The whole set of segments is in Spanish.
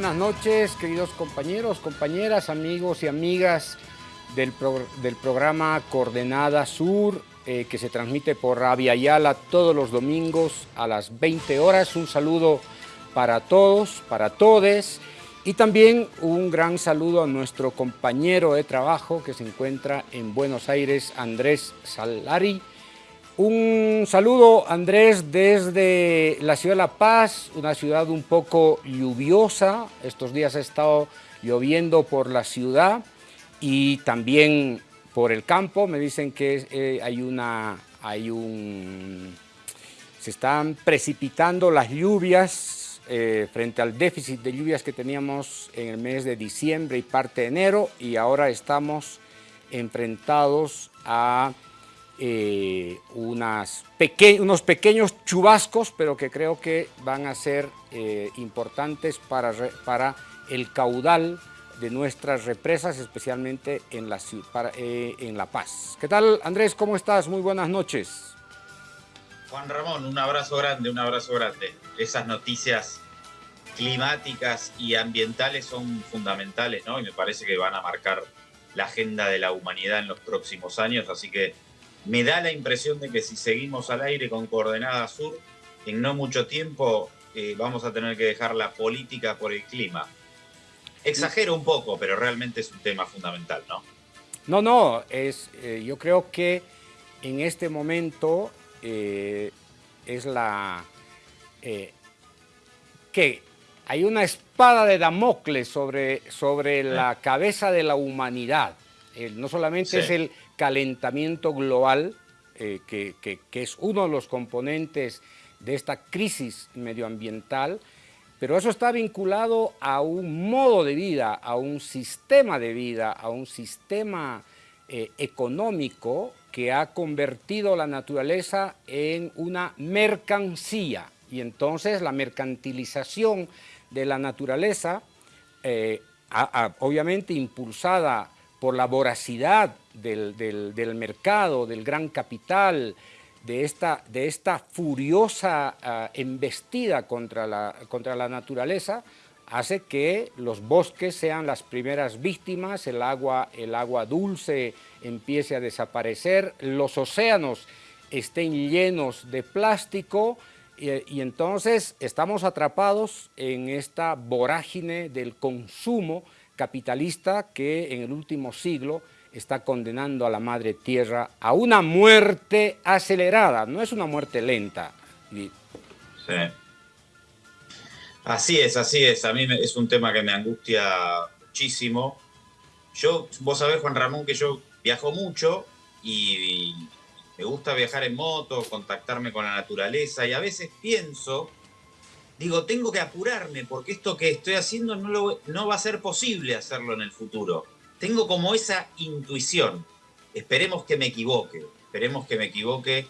Buenas noches, queridos compañeros, compañeras, amigos y amigas del, del programa Coordenada Sur, eh, que se transmite por Rabia Ayala todos los domingos a las 20 horas. Un saludo para todos, para todes, y también un gran saludo a nuestro compañero de trabajo que se encuentra en Buenos Aires, Andrés Salari, un saludo, Andrés, desde la ciudad de La Paz, una ciudad un poco lluviosa. Estos días ha estado lloviendo por la ciudad y también por el campo. Me dicen que eh, hay una, hay un, se están precipitando las lluvias eh, frente al déficit de lluvias que teníamos en el mes de diciembre y parte de enero y ahora estamos enfrentados a eh, unas unos pequeños chubascos, pero que creo que van a ser eh, importantes para, para el caudal de nuestras represas, especialmente en la, eh, en la Paz. ¿Qué tal, Andrés? ¿Cómo estás? Muy buenas noches. Juan Ramón, un abrazo grande, un abrazo grande. Esas noticias climáticas y ambientales son fundamentales, ¿no? Y me parece que van a marcar la agenda de la humanidad en los próximos años, así que me da la impresión de que si seguimos al aire con Coordenada Sur, en no mucho tiempo eh, vamos a tener que dejar la política por el clima. Exagero un poco, pero realmente es un tema fundamental, ¿no? No, no, es, eh, yo creo que en este momento eh, es la... que hay una espada de Damocles sobre, sobre la cabeza de la humanidad. no solamente es el calentamiento global, eh, que, es uno de los componentes de esta crisis medioambiental, pero eso está vinculado a un modo de vida, a un sistema de vida, a un sistema eh, económico que ha convertido la naturaleza en una mercancía. Y entonces la mercantilización de la naturaleza, eh, obviamente impulsada por la voracidad del, mercado, del gran capital, de esta, de esta furiosa ah, embestida contra la, contra la naturaleza, hace que los bosques sean las primeras víctimas, el agua, el agua dulce empiece a desaparecer, los océanos estén llenos de plástico y, entonces estamos atrapados en esta vorágine del consumo capitalista que en el último siglo está condenando a la madre tierra a una muerte acelerada, no es una muerte lenta. Sí. Así es, así es. A mí es un tema que me angustia muchísimo. Yo, vos sabés, Juan Ramón, que yo viajo mucho y me gusta viajar en moto, contactarme con la naturaleza y a veces pienso, digo, tengo que apurarme porque esto que estoy haciendo no, no va a ser posible hacerlo en el futuro tengo como esa intuición. Esperemos que me equivoque, esperemos que me equivoque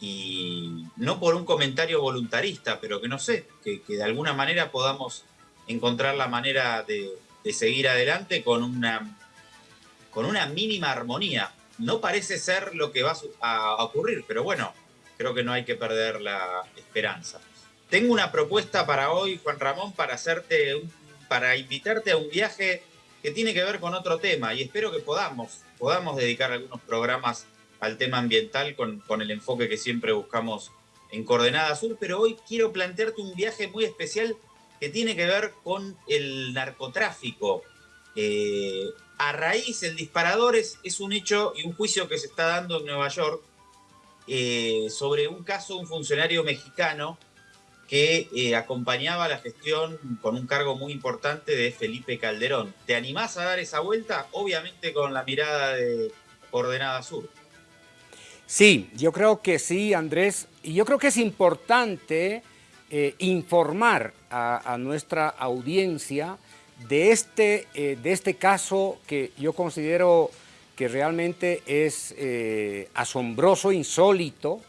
y no por un comentario voluntarista, pero que no sé, que, de alguna manera podamos encontrar la manera de, seguir adelante con una, con una mínima armonía. No parece ser lo que va a ocurrir, pero bueno, creo que no hay que perder la esperanza. Tengo una propuesta para hoy, Juan Ramón, para hacerte, para invitarte a un viaje que tiene que ver con otro tema y espero que podamos, podamos dedicar algunos programas al tema ambiental con, con el enfoque que siempre buscamos en Coordenada Sur, pero hoy quiero plantearte un viaje muy especial que tiene que ver con el narcotráfico. Eh, a raíz, el disparador es, es, un hecho y un juicio que se está dando en Nueva York eh, sobre un caso de un funcionario mexicano que eh, acompañaba la gestión con un cargo muy importante de Felipe Calderón. ¿Te animás a dar esa vuelta? Obviamente con la mirada de Coordenada Sur. Sí, yo creo que sí, Andrés. Y yo creo que es importante eh, informar a, nuestra audiencia de este, eh, de este caso que yo considero que realmente es asombroso, insólito,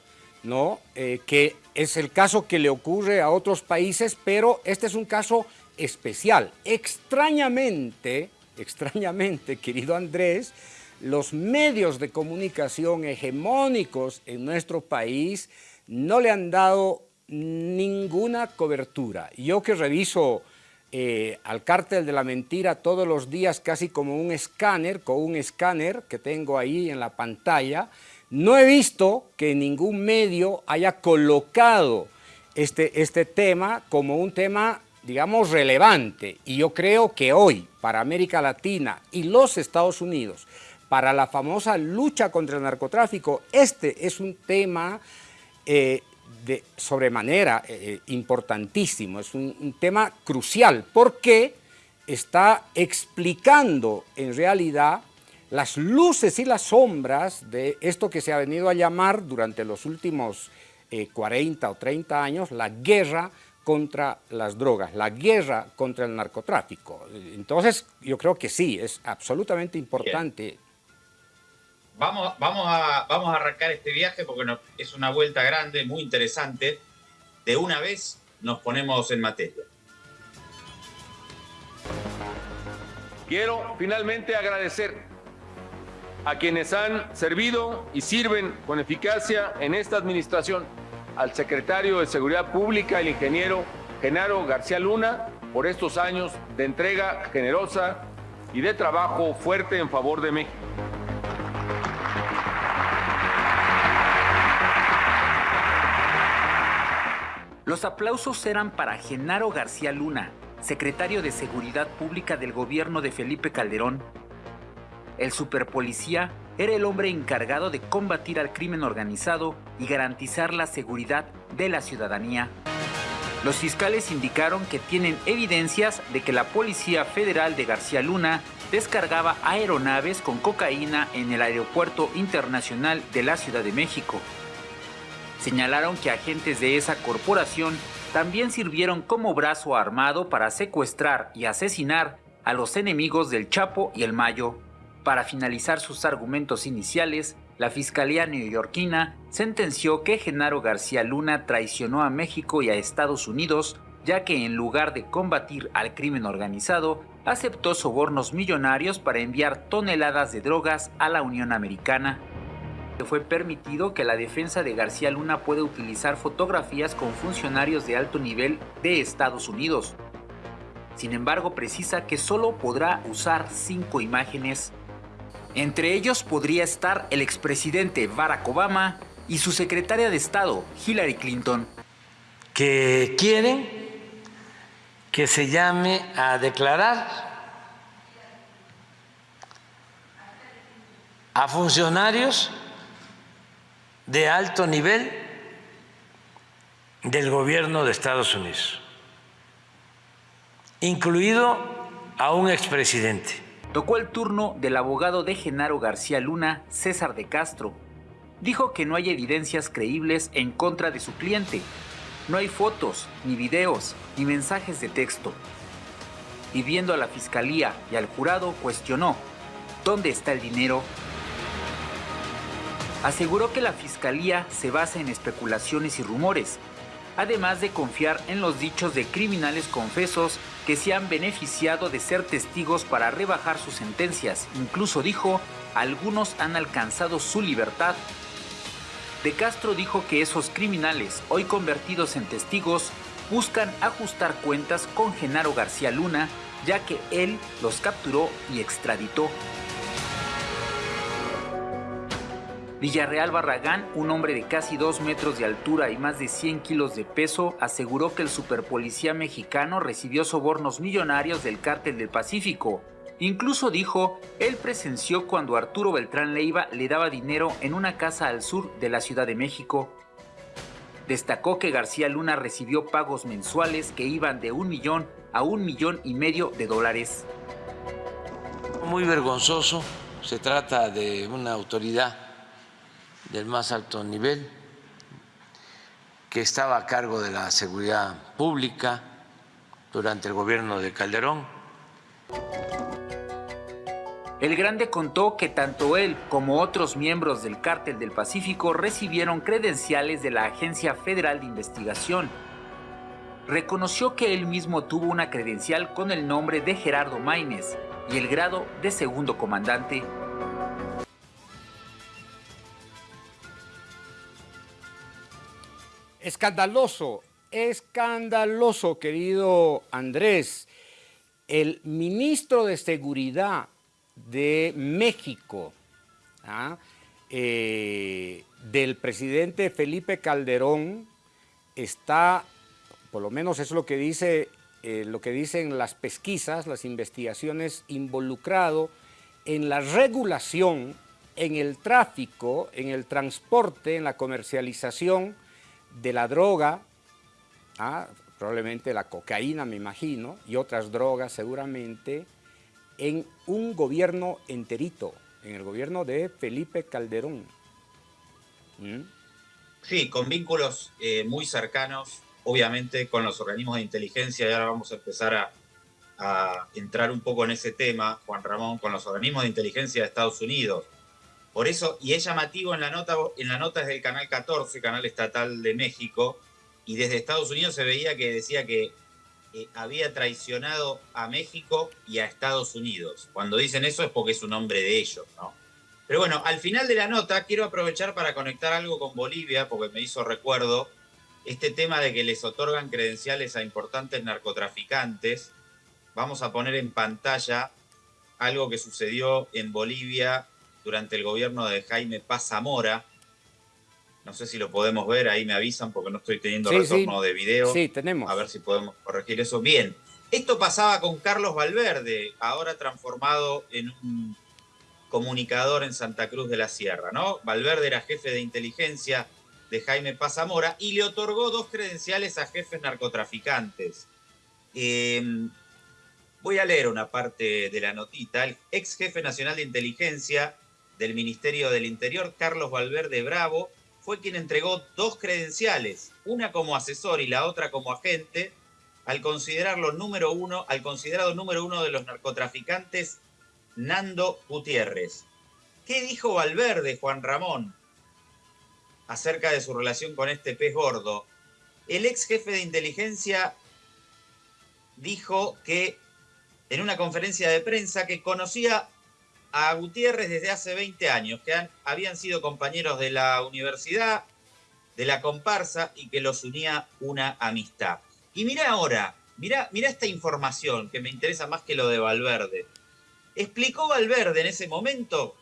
¿no? que es el caso que le ocurre a otros países, pero este es un caso especial. Extrañamente, extrañamente, querido Andrés, los medios de comunicación hegemónicos en nuestro país no le han dado ninguna cobertura. Yo que reviso eh, al cártel de la mentira todos los días casi como un escáner, con un escáner que tengo ahí en la pantalla. No he visto que ningún medio haya colocado este, este tema como un tema, digamos, relevante. Y yo creo que hoy, para América Latina y los Estados Unidos, para la famosa lucha contra el narcotráfico, este es un tema eh, de sobremanera eh, eh, importantísimo, es un, tema crucial porque está explicando en realidad las luces y las sombras de esto que se ha venido a llamar durante los últimos 40 o 30 años la guerra contra las drogas, la guerra contra el narcotráfico. Entonces, yo creo que sí, es absolutamente importante vamos, vamos, a, vamos a arrancar este viaje porque es una vuelta grande, muy interesante. De una vez nos ponemos en materia. Quiero finalmente agradecer a quienes han servido y sirven con eficacia en esta administración, al secretario de Seguridad Pública, el ingeniero Genaro García Luna, por estos años de entrega generosa y de trabajo fuerte en favor de México. Los aplausos eran para Genaro García Luna, secretario de Seguridad Pública del gobierno de Felipe Calderón. El superpolicía era el hombre encargado de combatir al crimen organizado y garantizar la seguridad de la ciudadanía. Los fiscales indicaron que tienen evidencias de que la Policía Federal de García Luna descargaba aeronaves con cocaína en el Aeropuerto Internacional de la Ciudad de México señalaron que agentes de esa corporación también sirvieron como brazo armado para secuestrar y asesinar a los enemigos del Chapo y el Mayo. Para finalizar sus argumentos iniciales, la Fiscalía neoyorquina sentenció que Genaro García Luna traicionó a México y a Estados Unidos, ya que en lugar de combatir al crimen organizado, aceptó sobornos millonarios para enviar toneladas de drogas a la Unión Americana fue permitido que la defensa de García Luna pueda utilizar fotografías con funcionarios de alto nivel de Estados Unidos. Sin embargo, precisa que solo podrá usar cinco imágenes. Entre ellos podría estar el expresidente Barack Obama y su secretaria de Estado, Hillary Clinton. Que quieren que se llame a declarar a funcionarios de alto nivel del gobierno de Estados Unidos, incluido a un expresidente. Tocó el turno del abogado de Genaro García Luna, César de Castro. Dijo que no hay evidencias creíbles en contra de su cliente. No hay fotos, ni videos, ni mensajes de texto. Y viendo a la fiscalía y al jurado, cuestionó, ¿dónde está el dinero aseguró que la fiscalía se basa en especulaciones y rumores, además de confiar en los dichos de criminales confesos que se han beneficiado de ser testigos para rebajar sus sentencias. Incluso dijo, algunos han alcanzado su libertad. De Castro dijo que esos criminales, hoy convertidos en testigos, buscan ajustar cuentas con Genaro García Luna, ya que él los capturó y extraditó. Villarreal Barragán, un hombre de casi 2 metros de altura y más de 100 kilos de peso, aseguró que el superpolicía mexicano recibió sobornos millonarios del cártel del Pacífico. Incluso dijo, él presenció cuando Arturo Beltrán Leiva le daba dinero en una casa al sur de la Ciudad de México. Destacó que García Luna recibió pagos mensuales que iban de un millón a un millón y medio de dólares. Muy vergonzoso, se trata de una autoridad del más alto nivel, que estaba a cargo de la seguridad pública durante el gobierno de Calderón. El Grande contó que tanto él como otros miembros del Cártel del Pacífico recibieron credenciales de la Agencia Federal de Investigación. Reconoció que él mismo tuvo una credencial con el nombre de Gerardo Maínez y el grado de segundo comandante Escandaloso, escandaloso, querido Andrés. el ministro de Seguridad de México, ¿ah? eh, del presidente Felipe Calderón, está, por lo menos es lo que dice, eh, lo que dicen las pesquisas, las investigaciones, involucrado en la regulación, en el tráfico, en el transporte, en la comercialización de la droga, ¿ah? probablemente la cocaína, me imagino, y otras drogas seguramente, en un gobierno enterito, en el gobierno de Felipe Calderón. ¿Mm? Sí, con vínculos eh, muy cercanos, obviamente, con los organismos de inteligencia, y ahora vamos a empezar a, entrar un poco en ese tema, Juan Ramón, con los organismos de inteligencia de Estados Unidos. Por eso, y es llamativo en la nota, en la nota es del Canal 14, Canal Estatal de México, y desde Estados Unidos se veía que decía que eh, había traicionado a México y a Estados Unidos. Cuando dicen eso es porque es un hombre de ellos, ¿no? Pero bueno, al final de la nota quiero aprovechar para conectar algo con Bolivia, porque me hizo recuerdo este tema de que les otorgan credenciales a importantes narcotraficantes. Vamos a poner en pantalla algo que sucedió en Bolivia durante el gobierno de Jaime Paz Zamora, no sé si lo podemos ver, ahí me avisan porque no estoy teniendo retorno de video. Sí, tenemos. A ver si podemos corregir eso. Bien, esto pasaba con Carlos Valverde, ahora transformado en un comunicador en Santa Cruz de la Sierra, ¿no? Valverde era jefe de inteligencia de Jaime Pazamora y le otorgó dos credenciales a jefes narcotraficantes. Em, voy a leer una parte de la notita. El ex jefe nacional de inteligencia del Ministerio del Interior, Carlos Valverde Bravo, fue quien entregó dos credenciales, una como asesor y la otra como agente, al considerarlo número uno, al considerado número uno de los narcotraficantes, Nando Gutiérrez. ¿Qué dijo Valverde, Juan Ramón, acerca de su relación con este pez gordo? El ex jefe de inteligencia dijo que en una conferencia de prensa que conocía a Gutiérrez desde hace 20 años, que habían sido compañeros de la universidad, de la comparsa y que los unía una amistad. Y mira ahora, mira, mira esta información que me interesa más que lo de Valverde. Explicó Valverde en ese momento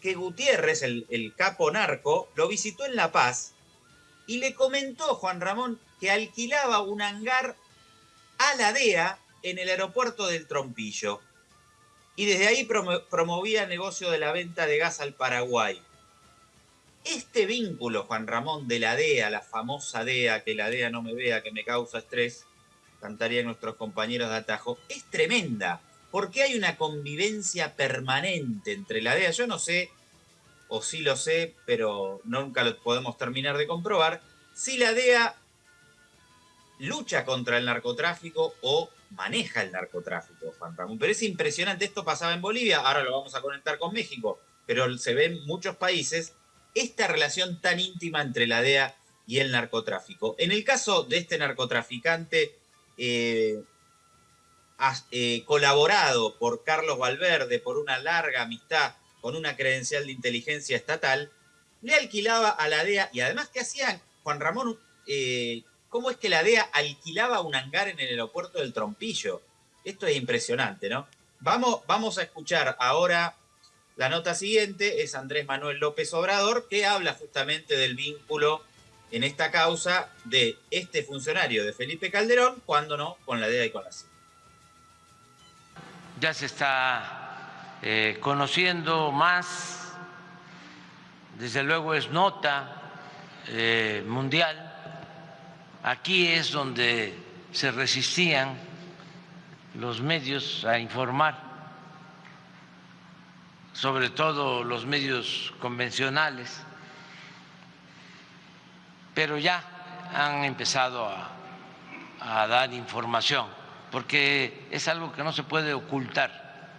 que Gutiérrez, el, el capo narco, lo visitó en La Paz y le comentó Juan Ramón que alquilaba un hangar a la DEA en el aeropuerto del Trompillo y desde ahí promovía el negocio de la venta de gas al Paraguay. Este vínculo, Juan Ramón, de la DEA, la famosa DEA, que la DEA no me vea, que me causa estrés, cantarían nuestros compañeros de Atajo, es tremenda, porque hay una convivencia permanente entre la DEA. Yo no sé, o sí lo sé, pero nunca lo podemos terminar de comprobar, si la DEA lucha contra el narcotráfico o maneja el narcotráfico, Ramón. Pero es impresionante, esto pasaba en Bolivia, ahora lo vamos a conectar con México, pero se ve en muchos países esta relación tan íntima entre la DEA y el narcotráfico. En el caso de este narcotraficante, eh, eh, colaborado por Carlos Valverde por una larga amistad con una credencial de inteligencia estatal, le alquilaba a la DEA y además, ¿qué hacían? Juan Ramón eh, cómo es que la DEA alquilaba un hangar en el aeropuerto del Trompillo. Esto es impresionante, ¿no? Vamos, vamos a escuchar ahora la nota siguiente, es Andrés Manuel López Obrador, que habla justamente del vínculo en esta causa de este funcionario de Felipe Calderón, cuando no, con la DEA y con la CIA. Ya se está eh, conociendo más, desde luego es nota eh, mundial Aquí es donde se resistían los medios a informar, sobre todo los medios convencionales, pero ya han empezado a, dar información, porque es algo que no se puede ocultar.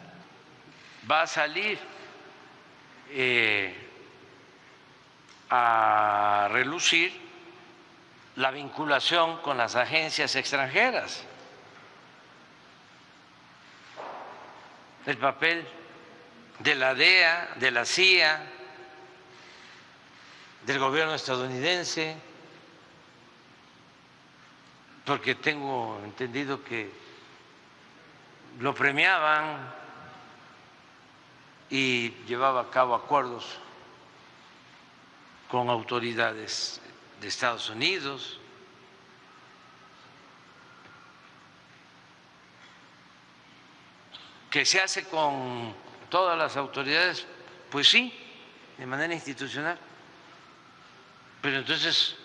Va a salir eh, a relucir la vinculación con las agencias extranjeras, el papel de la DEA, de la CIA, del gobierno estadounidense, porque tengo entendido que lo premiaban y llevaba a cabo acuerdos con autoridades de Estados Unidos. que se hace con todas las autoridades, pues sí, de manera institucional. Pero entonces,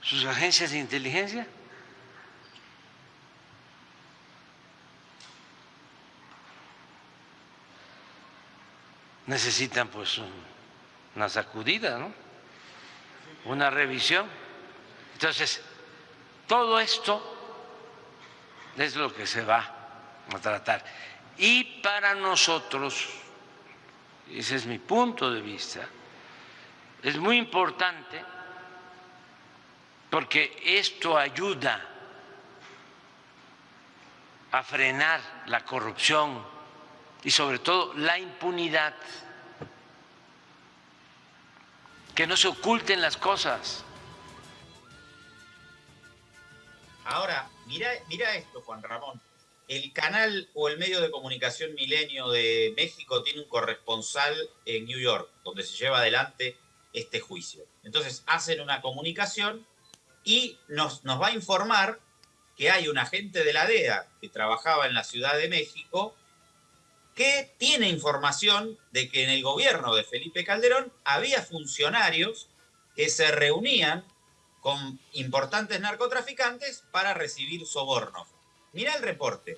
sus agencias de inteligencia necesitan pues una sacudida, ¿no? Una revisión. Entonces, todo esto es lo que se va a tratar. Y para nosotros, ese es mi punto de vista, es muy importante porque esto ayuda a frenar la corrupción y sobre todo la impunidad, que no se oculten las cosas. Ahora, mira, mira esto, Juan Ramón. El canal o el medio de comunicación Milenio de México tiene un corresponsal en New York, donde se lleva adelante este juicio. Entonces hacen una comunicación y nos, nos va a informar que hay un agente de la DEA que trabajaba en la Ciudad de México que tiene información de que en el gobierno de Felipe Calderón había funcionarios que se reunían con importantes narcotraficantes para recibir sobornos. Mira el reporte.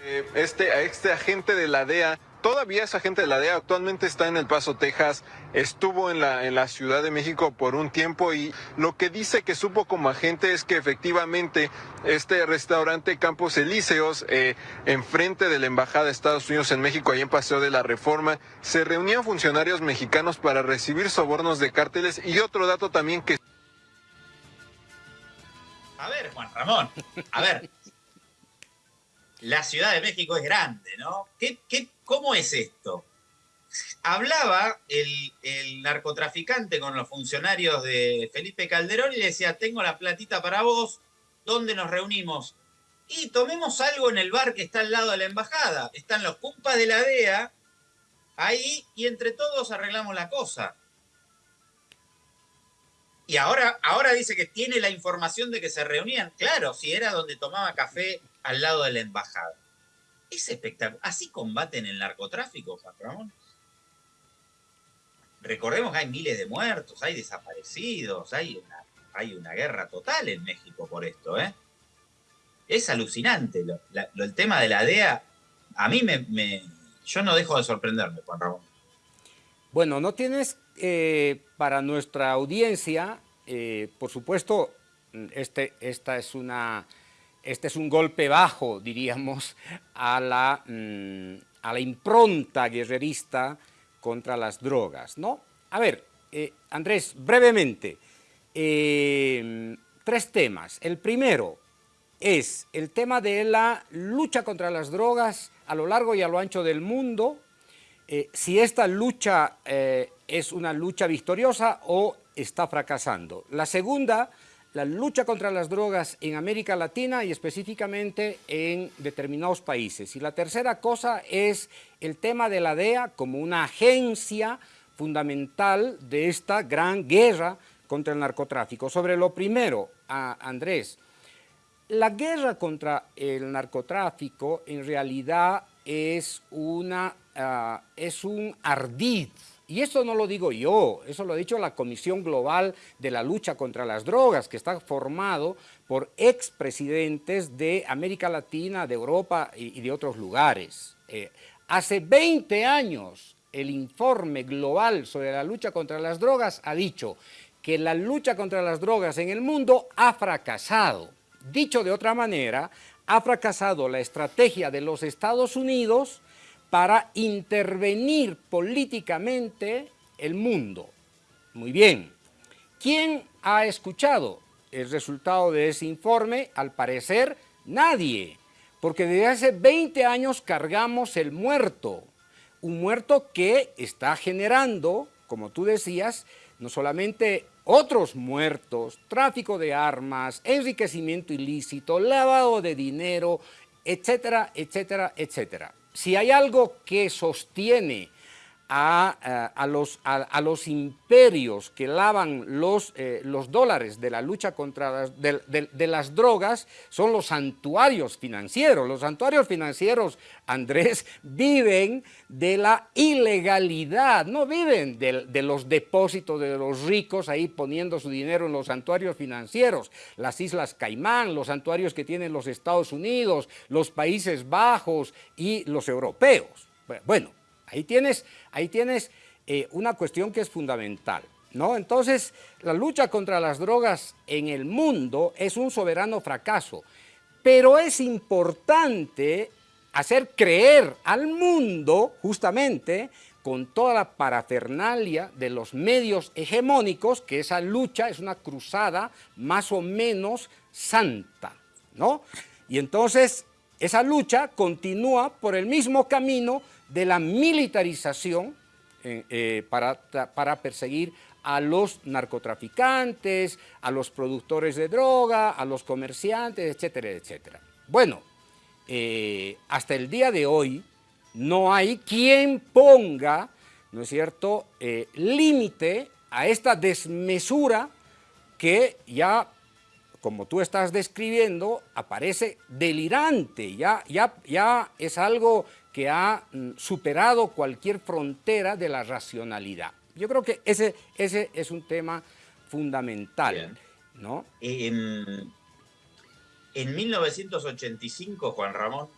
Eh, este, este agente de la DEA Todavía esa gente de la DEA actualmente está en El Paso, Texas, estuvo en la, Ciudad de México por un tiempo y lo que dice que supo como agente es que efectivamente este restaurante Campos Elíseos, eh, enfrente de la Embajada de Estados Unidos en México, ahí en Paseo de la Reforma, se reunían funcionarios mexicanos para recibir sobornos de cárteles y otro dato también que... A ver, Juan Ramón, a ver, la Ciudad de México es grande, ¿no? ¿Qué, cómo es esto? Hablaba el, narcotraficante con los funcionarios de Felipe Calderón y le decía, tengo la platita para vos, ¿dónde nos reunimos? Y tomemos algo en el bar que está al lado de la embajada. Están los cumpas de la DEA ahí y entre todos arreglamos la cosa. Y ahora, ahora dice que tiene la información de que se reunían. Claro, si era donde tomaba café al lado de la embajada. Es espectacular. Así combaten el narcotráfico, Juan Ramón. Recordemos que hay miles de muertos, hay desaparecidos, hay una, hay una guerra total en México por esto, ¿eh? Es alucinante. el tema de la DEA, a mí me, Yo no dejo de sorprenderme, Juan Ramón. Bueno, no tienes eh, para nuestra audiencia, eh, por supuesto, este, esta es una este es un golpe bajo, diríamos, a la, mm, a la impronta guerrerista contra las drogas, ¿no? A ver, eh, Andrés, brevemente, eh, tres temas. El primero es el tema de la lucha contra las drogas a lo largo y a lo ancho del mundo, eh, si esta lucha es una lucha victoriosa o está fracasando. La segunda la lucha contra las drogas en América Latina y específicamente en determinados países. Y la tercera cosa es el tema de la DEA como una agencia fundamental de esta gran guerra contra el narcotráfico. Sobre lo primero, Andrés, la guerra contra el narcotráfico en realidad es, una, ah, es un ardid y eso no lo digo yo, eso lo ha dicho la Comisión Global de la Lucha contra las Drogas, que está formado por expresidentes de América Latina, de Europa y, de otros lugares. Eh, hace 20 años el informe global sobre la lucha contra las drogas ha dicho que la lucha contra las drogas en el mundo ha fracasado. Dicho de otra manera, ha fracasado la estrategia de los Estados Unidos para intervenir políticamente el mundo. Muy bien. ¿Quién ha escuchado el resultado de ese informe? Al parecer, nadie, porque desde hace 20 años cargamos el muerto, un muerto que está generando, como tú decías, no solamente otros muertos, tráfico de armas, enriquecimiento ilícito, lavado de dinero, etcétera, etcétera, etcétera. Si hay algo que sostiene a, los, a, los, imperios que lavan los, eh, los dólares de la lucha contra las, de, las drogas son los santuarios financieros. Los santuarios financieros, Andrés, viven de la ilegalidad, no viven de, de los depósitos de los ricos ahí poniendo su dinero en los santuarios financieros. Las Islas Caimán, los santuarios que tienen los Estados Unidos, los Países Bajos y los europeos. Bueno, Ahí tienes, ahí tienes eh, una cuestión que es fundamental. ¿no? Entonces, la lucha contra las drogas en el mundo es un soberano fracaso, pero es importante hacer creer al mundo, justamente, con toda la parafernalia de los medios hegemónicos, que esa lucha es una cruzada más o menos santa, ¿no? Y entonces esa lucha continúa por el mismo camino de la militarización eh, eh, para, para perseguir a los narcotraficantes, a los productores de droga, a los comerciantes, etcétera, etcétera. Bueno, eh, hasta el día de hoy no hay quien ponga, ¿no es cierto?, límite a esta desmesura que ya, como tú estás describiendo, aparece delirante, ya, ya, ya es algo que ha mm, superado cualquier frontera de la racionalidad. Yo creo que ese, ese es un tema fundamental. ¿no? En, 1985, Juan Ramón,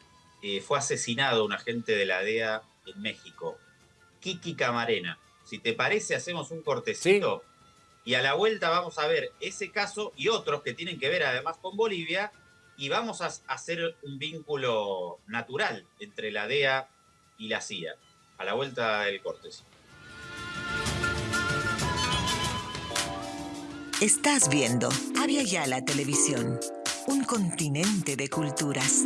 eh, fue asesinado un agente de la DEA en México, Kiki Camarena. Si te parece, hacemos un cortecito y a la vuelta vamos a ver ese caso y otros que tienen que ver además con Bolivia y vamos a hacer un vínculo natural entre la DEA y la CIA. A la vuelta del corte. Estás viendo Avia Yala Televisión, un continente de culturas.